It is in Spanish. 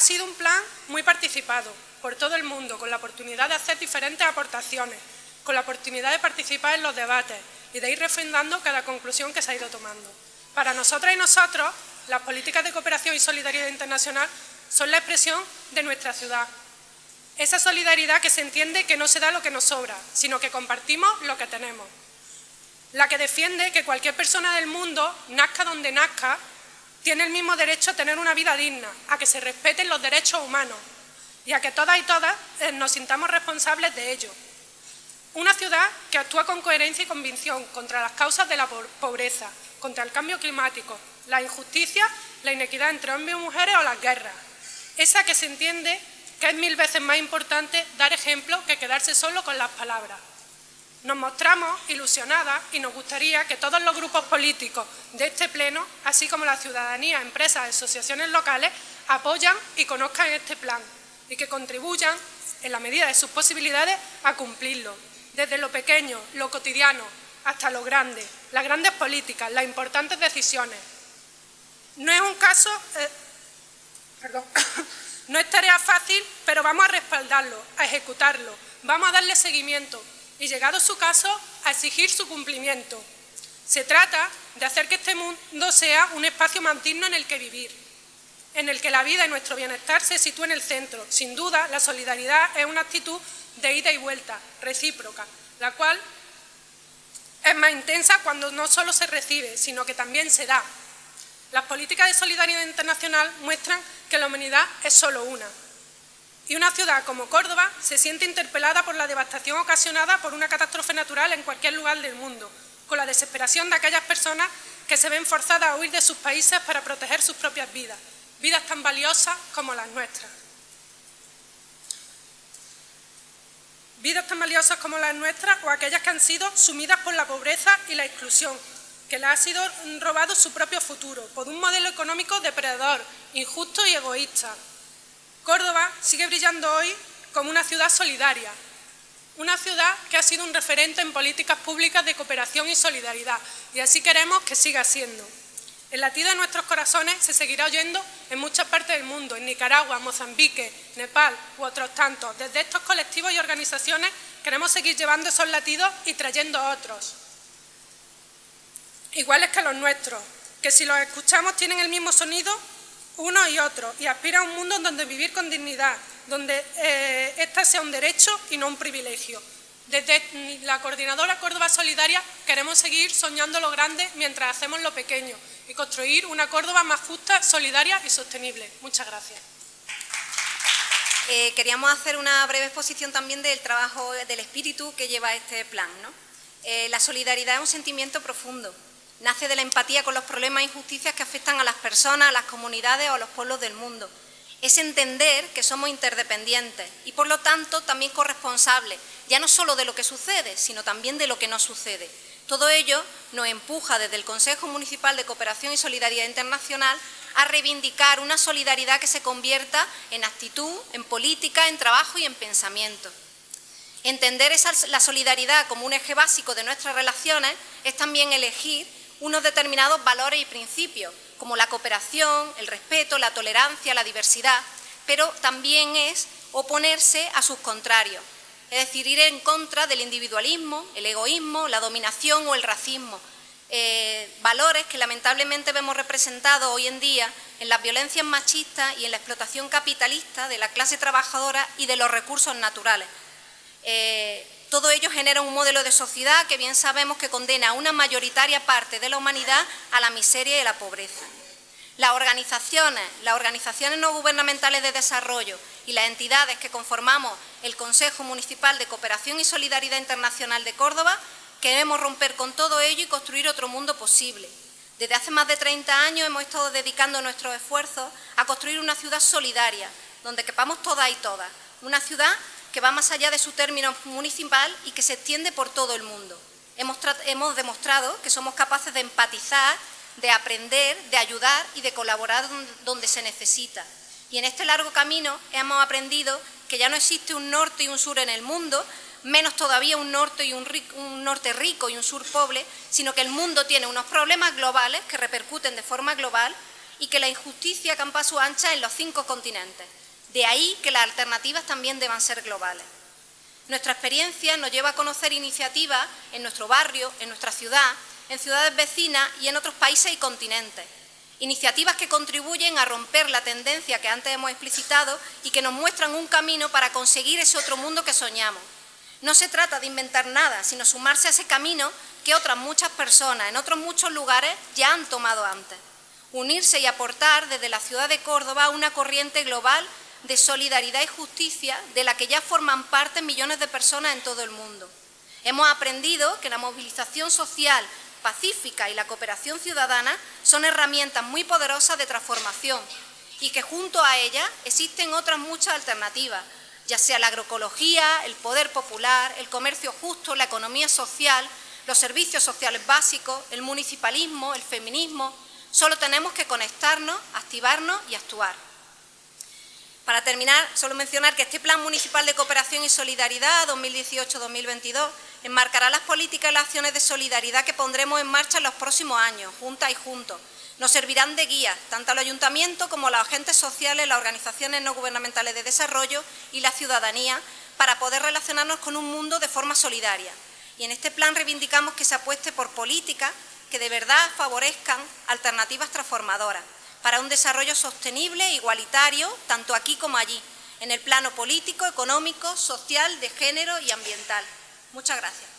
Ha sido un plan muy participado por todo el mundo, con la oportunidad de hacer diferentes aportaciones, con la oportunidad de participar en los debates y de ir refrendando cada conclusión que se ha ido tomando. Para nosotras y nosotros, las políticas de cooperación y solidaridad internacional son la expresión de nuestra ciudad. Esa solidaridad que se entiende que no se da lo que nos sobra, sino que compartimos lo que tenemos. La que defiende que cualquier persona del mundo, nazca donde nazca, tiene el mismo derecho a tener una vida digna, a que se respeten los derechos humanos y a que todas y todas eh, nos sintamos responsables de ello. Una ciudad que actúa con coherencia y convicción contra las causas de la pobreza, contra el cambio climático, la injusticia, la inequidad entre hombres y mujeres o las guerras. Esa que se entiende que es mil veces más importante dar ejemplo que quedarse solo con las palabras. Nos mostramos ilusionadas y nos gustaría que todos los grupos políticos de este Pleno, así como la ciudadanía, empresas asociaciones locales, apoyan y conozcan este plan y que contribuyan, en la medida de sus posibilidades, a cumplirlo, desde lo pequeño, lo cotidiano, hasta lo grande, las grandes políticas, las importantes decisiones. No es un caso... Eh, perdón, no es tarea fácil, pero vamos a respaldarlo, a ejecutarlo, vamos a darle seguimiento y, llegado su caso, a exigir su cumplimiento. Se trata de hacer que este mundo sea un espacio más digno en el que vivir, en el que la vida y nuestro bienestar se sitúen en el centro. Sin duda, la solidaridad es una actitud de ida y vuelta, recíproca, la cual es más intensa cuando no solo se recibe, sino que también se da. Las políticas de solidaridad internacional muestran que la humanidad es solo una. Y una ciudad como Córdoba se siente interpelada por la devastación ocasionada por una catástrofe natural en cualquier lugar del mundo, con la desesperación de aquellas personas que se ven forzadas a huir de sus países para proteger sus propias vidas, vidas tan valiosas como las nuestras. Vidas tan valiosas como las nuestras o aquellas que han sido sumidas por la pobreza y la exclusión, que les ha sido robado su propio futuro por un modelo económico depredador, injusto y egoísta. Córdoba sigue brillando hoy como una ciudad solidaria, una ciudad que ha sido un referente en políticas públicas de cooperación y solidaridad, y así queremos que siga siendo. El latido de nuestros corazones se seguirá oyendo en muchas partes del mundo, en Nicaragua, Mozambique, Nepal u otros tantos. Desde estos colectivos y organizaciones queremos seguir llevando esos latidos y trayendo otros, iguales que los nuestros, que si los escuchamos tienen el mismo sonido uno y otro y aspiran a un mundo donde vivir con dignidad, donde eh, esta sea un derecho y no un privilegio. Desde la Coordinadora Córdoba Solidaria queremos seguir soñando lo grande mientras hacemos lo pequeño y construir una Córdoba más justa, solidaria y sostenible. Muchas gracias. Eh, queríamos hacer una breve exposición también del trabajo, del espíritu que lleva este plan. Eh, la solidaridad es un sentimiento profundo, nace de la empatía con los problemas e injusticias que afectan a las personas, a las comunidades o a los pueblos del mundo es entender que somos interdependientes y, por lo tanto, también corresponsables, ya no solo de lo que sucede, sino también de lo que no sucede. Todo ello nos empuja desde el Consejo Municipal de Cooperación y Solidaridad Internacional a reivindicar una solidaridad que se convierta en actitud, en política, en trabajo y en pensamiento. Entender la solidaridad como un eje básico de nuestras relaciones es también elegir unos determinados valores y principios como la cooperación, el respeto, la tolerancia, la diversidad, pero también es oponerse a sus contrarios, es decir, ir en contra del individualismo, el egoísmo, la dominación o el racismo, eh, valores que lamentablemente vemos representados hoy en día en las violencias machistas y en la explotación capitalista de la clase trabajadora y de los recursos naturales. Eh, todo ello genera un modelo de sociedad que bien sabemos que condena a una mayoritaria parte de la humanidad a la miseria y la pobreza. Las organizaciones, las organizaciones no gubernamentales de desarrollo y las entidades que conformamos el Consejo Municipal de Cooperación y Solidaridad Internacional de Córdoba queremos romper con todo ello y construir otro mundo posible. Desde hace más de 30 años hemos estado dedicando nuestros esfuerzos a construir una ciudad solidaria, donde quepamos todas y todas, una ciudad que va más allá de su término municipal y que se extiende por todo el mundo. Hemos, demostrado que somos capaces de empatizar, de aprender, de ayudar y de colaborar donde se necesita. Y en este largo camino hemos aprendido que ya no existe un norte y un sur en el mundo, menos todavía un norte, y un, un norte rico y un sur pobre, sino que el mundo tiene unos problemas globales que repercuten de forma global y que la injusticia campa su ancha en los cinco continentes. De ahí que las alternativas también deban ser globales. Nuestra experiencia nos lleva a conocer iniciativas en nuestro barrio, en nuestra ciudad, en ciudades vecinas y en otros países y continentes. Iniciativas que contribuyen a romper la tendencia que antes hemos explicitado y que nos muestran un camino para conseguir ese otro mundo que soñamos. No se trata de inventar nada, sino sumarse a ese camino que otras muchas personas en otros muchos lugares ya han tomado antes. Unirse y aportar desde la ciudad de Córdoba una corriente global de solidaridad y justicia de la que ya forman parte millones de personas en todo el mundo. Hemos aprendido que la movilización social pacífica y la cooperación ciudadana son herramientas muy poderosas de transformación y que junto a ellas existen otras muchas alternativas, ya sea la agroecología, el poder popular, el comercio justo, la economía social, los servicios sociales básicos, el municipalismo, el feminismo. Solo tenemos que conectarnos, activarnos y actuar. Para terminar, solo mencionar que este Plan Municipal de Cooperación y Solidaridad 2018-2022 enmarcará las políticas y las acciones de solidaridad que pondremos en marcha en los próximos años, juntas y juntos. Nos servirán de guía, tanto al Ayuntamiento como a los agentes sociales, las organizaciones no gubernamentales de desarrollo y la ciudadanía, para poder relacionarnos con un mundo de forma solidaria. Y en este plan reivindicamos que se apueste por políticas que de verdad favorezcan alternativas transformadoras, para un desarrollo sostenible igualitario, tanto aquí como allí, en el plano político, económico, social, de género y ambiental. Muchas gracias.